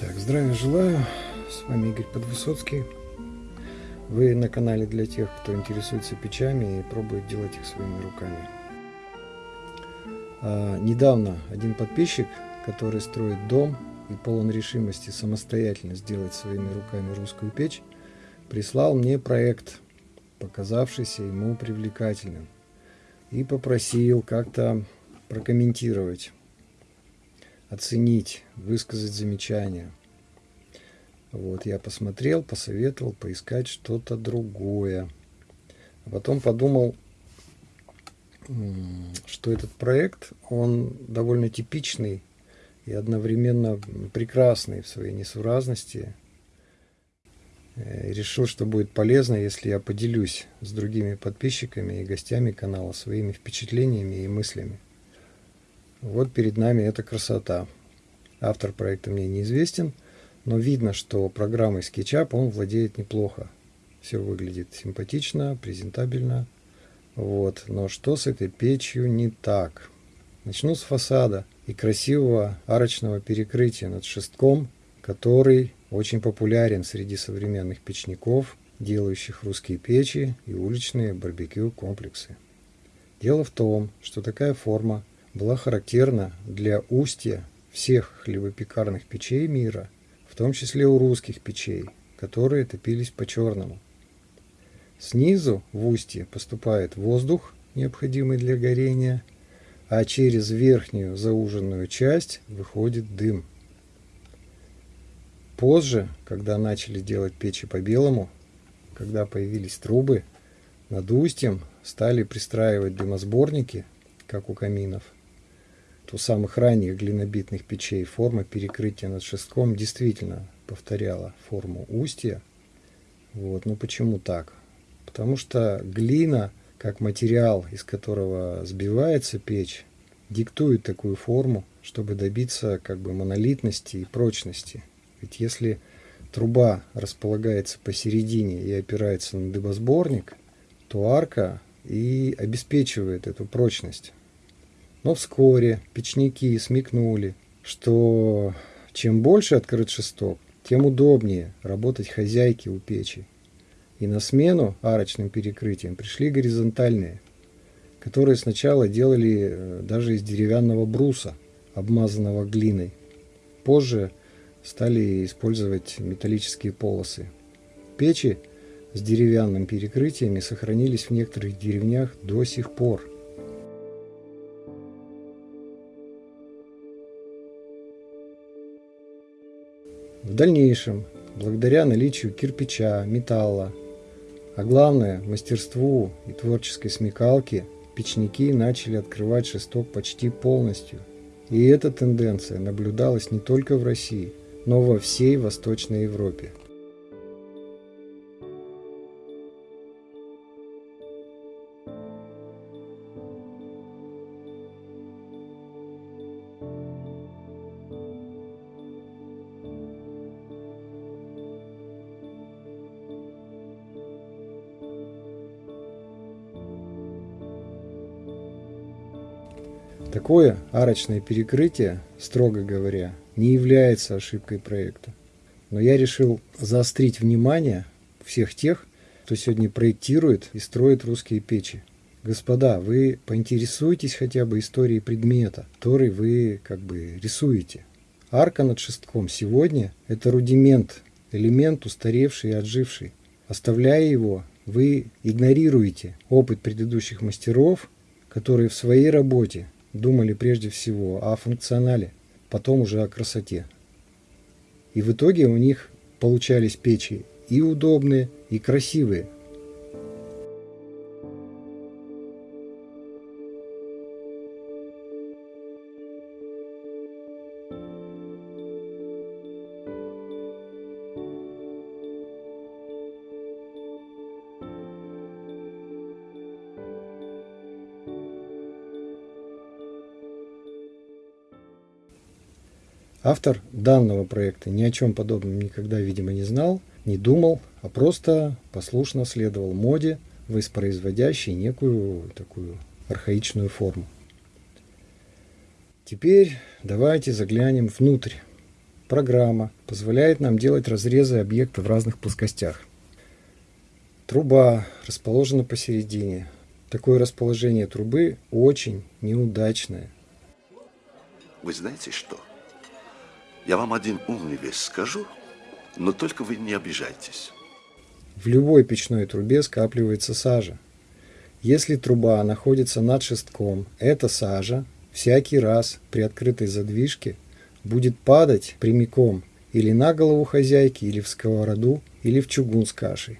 Так, здравия желаю. С вами Игорь Подвысоцкий. Вы на канале для тех, кто интересуется печами и пробует делать их своими руками. А, недавно один подписчик, который строит дом и полон решимости самостоятельно сделать своими руками русскую печь, прислал мне проект, показавшийся ему привлекательным, и попросил как-то прокомментировать оценить, высказать замечания. Вот, я посмотрел, посоветовал поискать что-то другое. А потом подумал, что этот проект, он довольно типичный и одновременно прекрасный в своей несуразности. Э, и решил, что будет полезно, если я поделюсь с другими подписчиками и гостями канала своими впечатлениями и мыслями. Вот перед нами эта красота. Автор проекта мне неизвестен, но видно, что программой SketchUp он владеет неплохо. Все выглядит симпатично, презентабельно. Вот. Но что с этой печью не так? Начну с фасада и красивого арочного перекрытия над шестком, который очень популярен среди современных печников, делающих русские печи и уличные барбекю комплексы. Дело в том, что такая форма была характерна для устья всех хлебопекарных печей мира, в том числе у русских печей, которые топились по-черному. Снизу в устье поступает воздух, необходимый для горения, а через верхнюю зауженную часть выходит дым. Позже, когда начали делать печи по-белому, когда появились трубы, над устьем стали пристраивать дымосборники, как у каминов – у самых ранних глинобитных печей форма перекрытия над шестком действительно повторяла форму устья. Вот. Но почему так? Потому что глина, как материал, из которого сбивается печь, диктует такую форму, чтобы добиться как бы монолитности и прочности. Ведь если труба располагается посередине и опирается на дыбосборник, то арка и обеспечивает эту прочность. Но вскоре печники смекнули, что чем больше открыт шесток, тем удобнее работать хозяйке у печи. И на смену арочным перекрытиям пришли горизонтальные, которые сначала делали э, даже из деревянного бруса, обмазанного глиной. Позже стали использовать металлические полосы. Печи с деревянным перекрытиями сохранились в некоторых деревнях до сих пор – В дальнейшем, благодаря наличию кирпича, металла, а главное мастерству и творческой смекалке, печники начали открывать шесток почти полностью. И эта тенденция наблюдалась не только в России, но во всей Восточной Европе. Такое арочное перекрытие, строго говоря, не является ошибкой проекта. Но я решил заострить внимание всех тех, кто сегодня проектирует и строит русские печи. Господа, вы поинтересуйтесь хотя бы историей предмета, который вы как бы рисуете. Арка над шестком сегодня – это рудимент, элемент устаревший и отживший. Оставляя его, вы игнорируете опыт предыдущих мастеров, которые в своей работе думали прежде всего о функционале, потом уже о красоте. И в итоге у них получались печи и удобные, и красивые – Автор данного проекта ни о чем подобном никогда, видимо, не знал, не думал, а просто послушно следовал моде, воспроизводящей некую такую архаичную форму. Теперь давайте заглянем внутрь. программа позволяет нам делать разрезы объекта в разных плоскостях. Труба расположена посередине. Такое расположение трубы очень неудачное. Вы знаете что? Я вам один умный вещь скажу, но только вы не обижайтесь. В любой печной трубе скапливается сажа. Если труба находится над шестком, эта сажа всякий раз при открытой задвижке будет падать прямиком или на голову хозяйки, или в сковороду, или в чугун с кашей.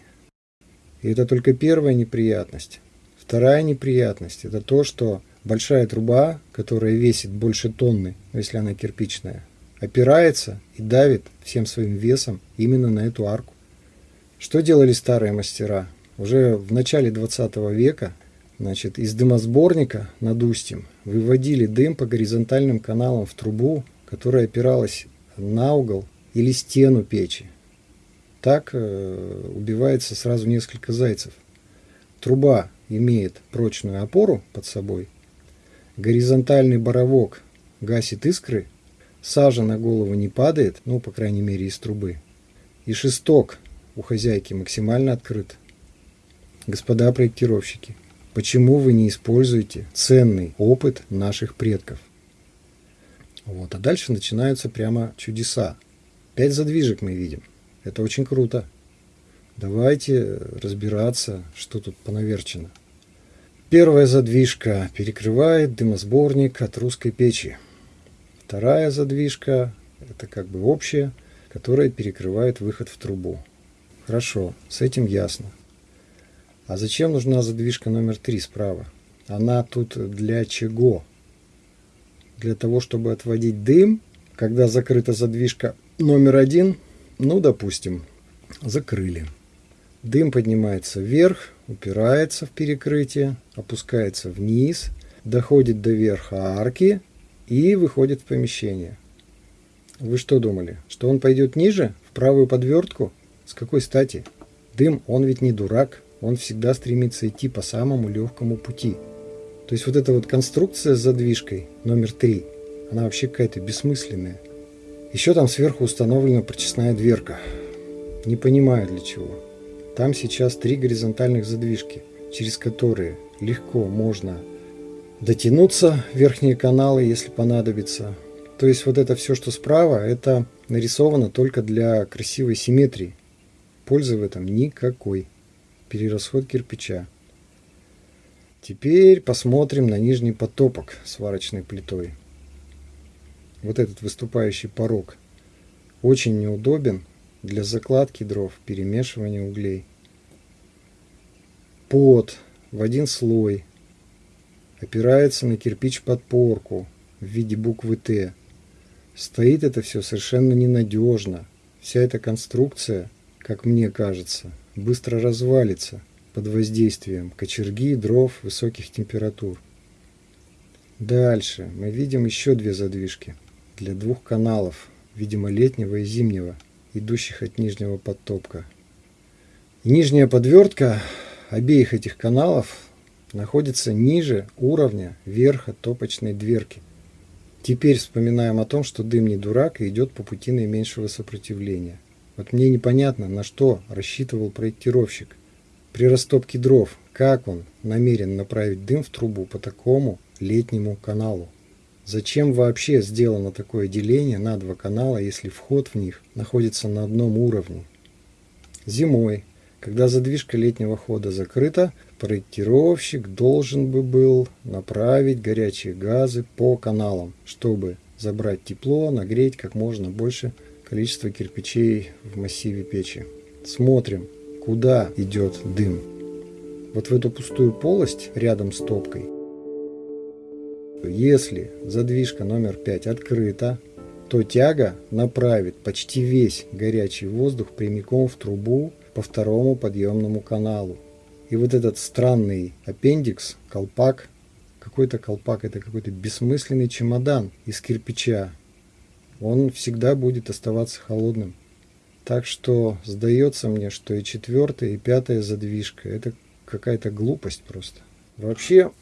И это только первая неприятность. Вторая неприятность – это то, что большая труба, которая весит больше тонны, если она кирпичная, опирается и давит всем своим весом именно на эту арку. Что делали старые мастера? Уже в начале 20 века значит, из дымосборника над устьем выводили дым по горизонтальным каналам в трубу, которая опиралась на угол или стену печи. Так э, убивается сразу несколько зайцев. Труба имеет прочную опору под собой, горизонтальный боровок гасит искры, сажа на голову не падает, ну, по крайней мере, из трубы, и шесток у хозяйки максимально открыт. Господа проектировщики, почему вы не используете ценный опыт наших предков? Вот. А дальше начинаются прямо чудеса. Пять задвижек мы видим. Это очень круто. Давайте разбираться, что тут понаверчено. Первая задвижка перекрывает дымосборник от русской печи. Вторая задвижка – это как бы общая, которая перекрывает выход в трубу. Хорошо, с этим ясно. А зачем нужна задвижка номер три справа? Она тут для чего? Для того, чтобы отводить дым, когда закрыта задвижка номер один, ну, допустим, закрыли. Дым поднимается вверх, упирается в перекрытие, опускается вниз, доходит до верха арки и выходит в помещение. Вы что думали, что он пойдет ниже, в правую подвертку? С какой стати? Дым, он ведь не дурак, он всегда стремится идти по самому легкому пути. То есть вот эта вот конструкция с задвижкой номер три, она вообще какая-то бессмысленная. Еще там сверху установлена прочесная дверка. Не понимаю для чего. Там сейчас три горизонтальных задвижки, через которые легко можно дотянуться верхние каналы, если понадобится. То есть вот это все, что справа, это нарисовано только для красивой симметрии. Пользы в этом никакой. Перерасход кирпича. Теперь посмотрим на нижний потопок сварочной плитой вот этот выступающий порог, очень неудобен для закладки дров, перемешивания углей. Под в один слой опирается на кирпич подпорку в виде буквы Т. Стоит это все совершенно ненадежно. Вся эта конструкция, как мне кажется, быстро развалится под воздействием кочерги, дров, высоких температур. Дальше мы видим еще две задвижки – для двух каналов, видимо летнего и зимнего, идущих от нижнего подтопка. нижняя подвертка обеих этих каналов находится ниже уровня верха топочной дверки. Теперь вспоминаем о том, что дым не дурак и идет по пути наименьшего сопротивления. Вот мне непонятно, на что рассчитывал проектировщик. При растопке дров, как он намерен направить дым в трубу по такому летнему каналу. Зачем вообще сделано такое деление на два канала, если вход в них находится на одном уровне? Зимой, когда задвижка летнего хода закрыта, проектировщик должен бы был направить горячие газы по каналам, чтобы забрать тепло, нагреть как можно больше количество кирпичей в массиве печи. Смотрим, куда идет дым. Вот в эту пустую полость рядом с топкой – если задвижка номер 5 открыта, то тяга направит почти весь горячий воздух прямиком в трубу по второму подъемному каналу. И вот этот странный аппендикс, колпак, какой-то колпак, это какой-то бессмысленный чемодан из кирпича, он всегда будет оставаться холодным. Так что сдается мне, что и четвертая, и пятая задвижка – это какая-то глупость просто. Вообще,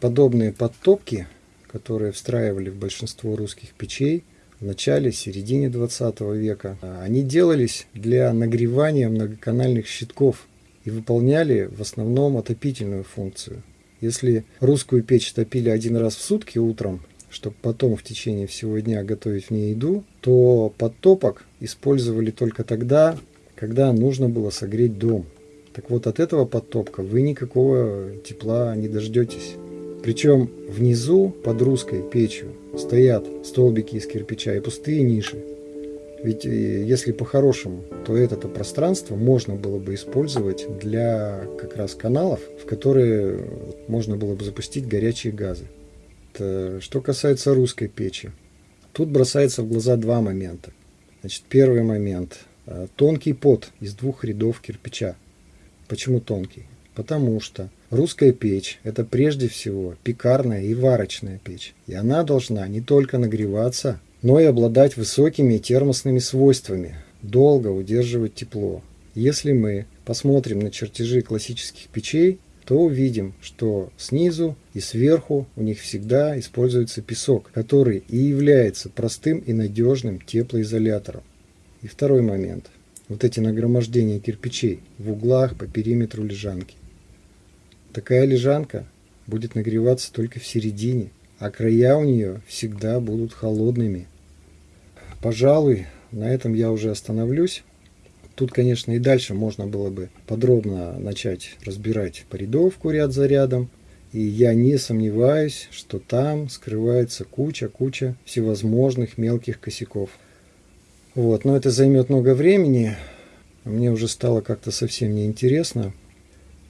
подобные подтопки – которые встраивали в большинство русских печей, в начале, середине 20 века. Они делались для нагревания многоканальных щитков и выполняли в основном отопительную функцию. Если русскую печь топили один раз в сутки утром, чтобы потом в течение всего дня готовить в ней еду, то подтопок использовали только тогда, когда нужно было согреть дом. Так вот, от этого подтопка вы никакого тепла не дождетесь. Причем внизу, под русской печью, стоят столбики из кирпича и пустые ниши. Ведь э, если по-хорошему, то это -то пространство можно было бы использовать для как раз каналов, в которые можно было бы запустить горячие газы. Что касается русской печи, тут бросается в глаза два момента. Значит, первый момент. Э, тонкий пот из двух рядов кирпича. Почему тонкий? Потому что русская печь – это прежде всего пекарная и варочная печь. И она должна не только нагреваться, но и обладать высокими термосными свойствами, долго удерживать тепло. Если мы посмотрим на чертежи классических печей, то увидим, что снизу и сверху у них всегда используется песок, который и является простым и надежным теплоизолятором. И второй момент. Вот эти нагромождения кирпичей в углах по периметру лежанки. Такая лежанка будет нагреваться только в середине, а края у нее всегда будут холодными. Пожалуй, на этом я уже остановлюсь. Тут, конечно, и дальше можно было бы подробно начать разбирать порядовку ряд за рядом. И я не сомневаюсь, что там скрывается куча-куча всевозможных мелких косяков. Вот, но это займет много времени. Мне уже стало как-то совсем неинтересно.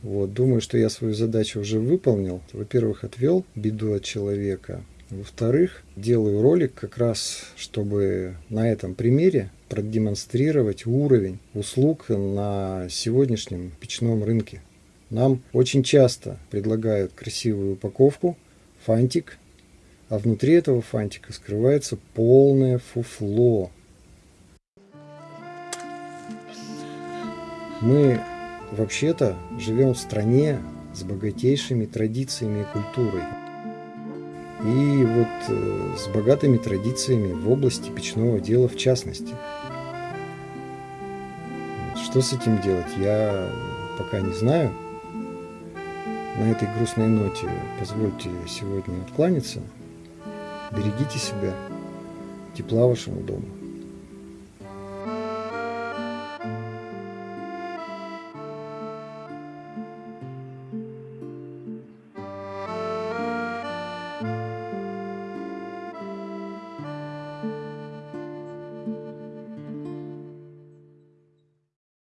Вот, думаю, что я свою задачу уже выполнил. Во-первых, отвел беду от человека. Во-вторых, делаю ролик как раз, чтобы на этом примере продемонстрировать уровень услуг на сегодняшнем печном рынке. Нам очень часто предлагают красивую упаковку, фантик, а внутри этого фантика скрывается полное фуфло. Мы вообще-то живем в стране с богатейшими традициями и культурой. И вот э, с богатыми традициями в области печного дела в частности. Что с этим делать, я пока не знаю. На этой грустной ноте позвольте сегодня откланяться. Берегите себя. Тепла вашему дому.